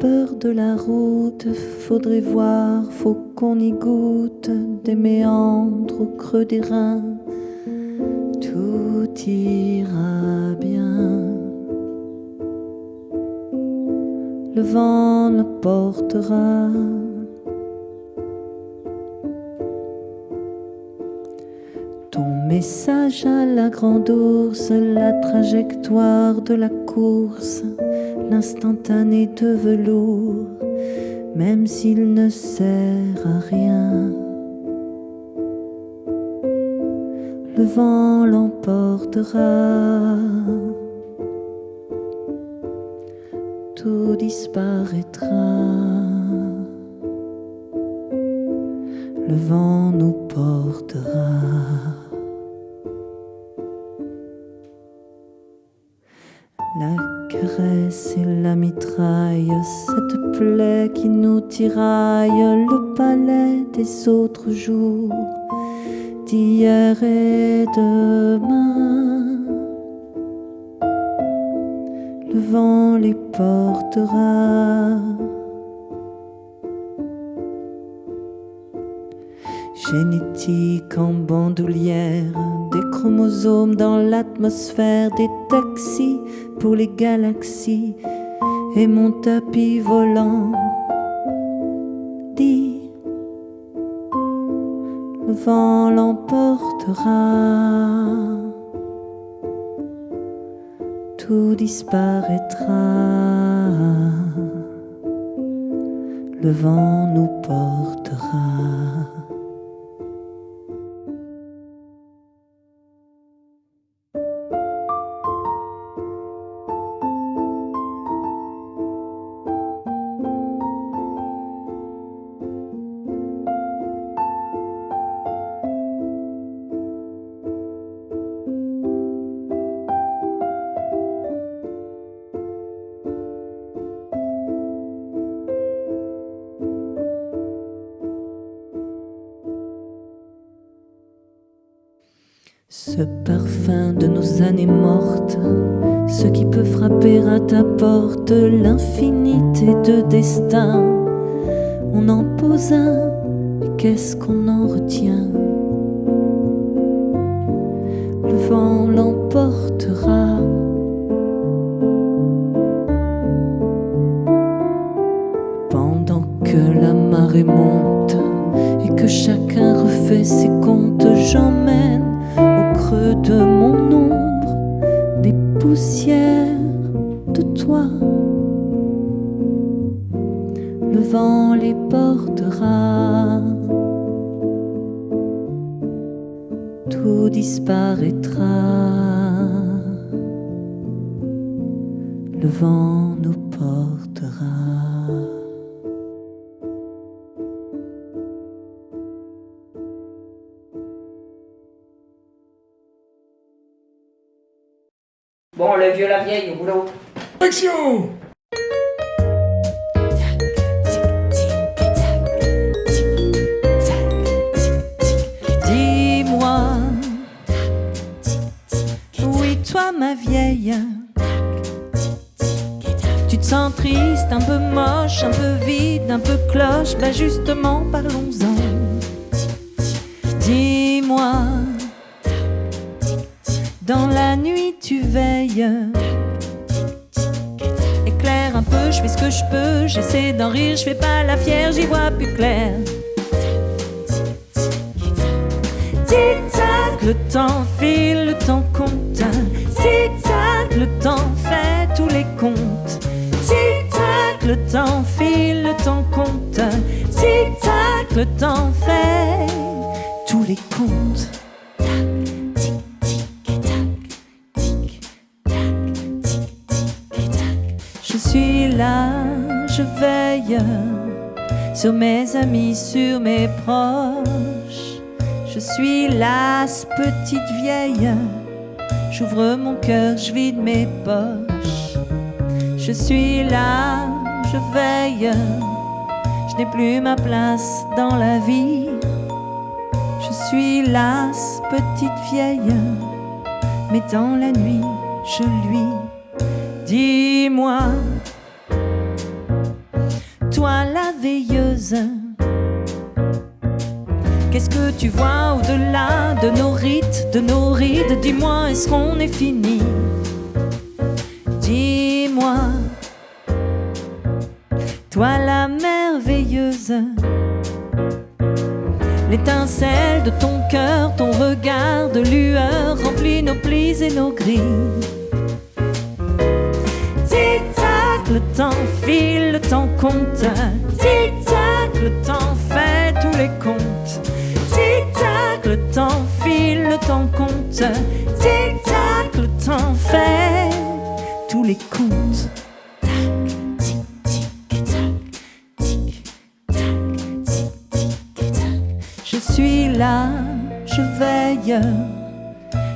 peur de la route, faudrait voir, faut qu'on y goûte des méandres au creux des reins. Tout ira bien. Le vent ne portera Message à la grande ours, la trajectoire de la course, l'instantané de velours, même s'il ne sert à rien. Le vent l'emportera, tout disparaîtra. Le vent nous portera. La caresse et la mitraille, cette plaie qui nous tiraille, le palais des autres jours, d'hier et demain. Le vent les portera. Génétique en bandoulière, des chromosomes dans l'atmosphère, des taxis pour les galaxies et mon tapis volant. Dit, le vent l'emportera, tout disparaîtra. Le vent nous portera. Ce parfum de nos années mortes, ce qui peut frapper à ta porte, l'infinité de destin. On en pose un, qu'est-ce qu'on en retient? Le vent l'emportera. Pendant que la marée monte et que chacun refait ses comptes, j'emmène de mon ombre, des poussières de toi. Le vent les portera, tout disparaîtra. Le vent nous portera. Bon, le vieux, la vieille, au boulot. Action Dis-moi, oui toi ma vieille, tu te sens triste, un peu moche, un peu vide, un peu cloche, bah justement parlons-en. Dis-moi, dans la nuit tu veilles. Éclaire un peu, je fais ce que je peux, j'essaie d'en rire, je fais pas la fière, j'y vois plus clair. Tic-tac, le temps file, le temps compte. Tic-tac, le temps fait tous les comptes. Tic-tac, le temps file, le temps compte. Tic-tac, le temps fait tous les comptes. Là, je veille sur mes amis, sur mes proches. Je suis là, petite vieille. J'ouvre mon cœur, je vide mes poches. Je suis là, je veille. Je n'ai plus ma place dans la vie. Je suis là, petite vieille. Mais dans la nuit, je lui dis-moi Qu'est-ce que tu vois au-delà de nos rites, de nos rides? Dis-moi, est-ce qu'on est fini? Dis-moi, toi la merveilleuse, l'étincelle de ton cœur, ton regard de lueur remplit nos plis et nos grilles. Tic-tac, le compte. Tic-tac, le temps fait tous les comptes. Tic-tac, le temps file, le temps compte. Tic-tac, le temps fait tous les comptes. Tac, tic, tic, tac, tic, tac, tic, tic, tac. Je suis là, je veille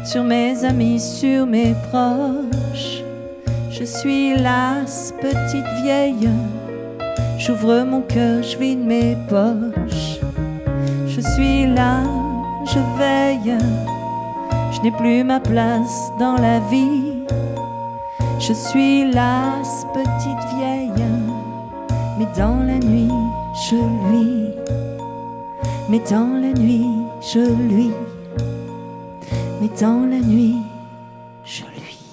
sur mes amis, sur mes proches. Je suis lasse, petite vieille. J'ouvre mon cœur, je vide mes poches. Je suis là, je veille. Je n'ai plus ma place dans la vie. Je suis lasse, petite vieille. Mais dans la nuit, je lui. Mais dans la nuit, je lui. Mais dans la nuit, je lui.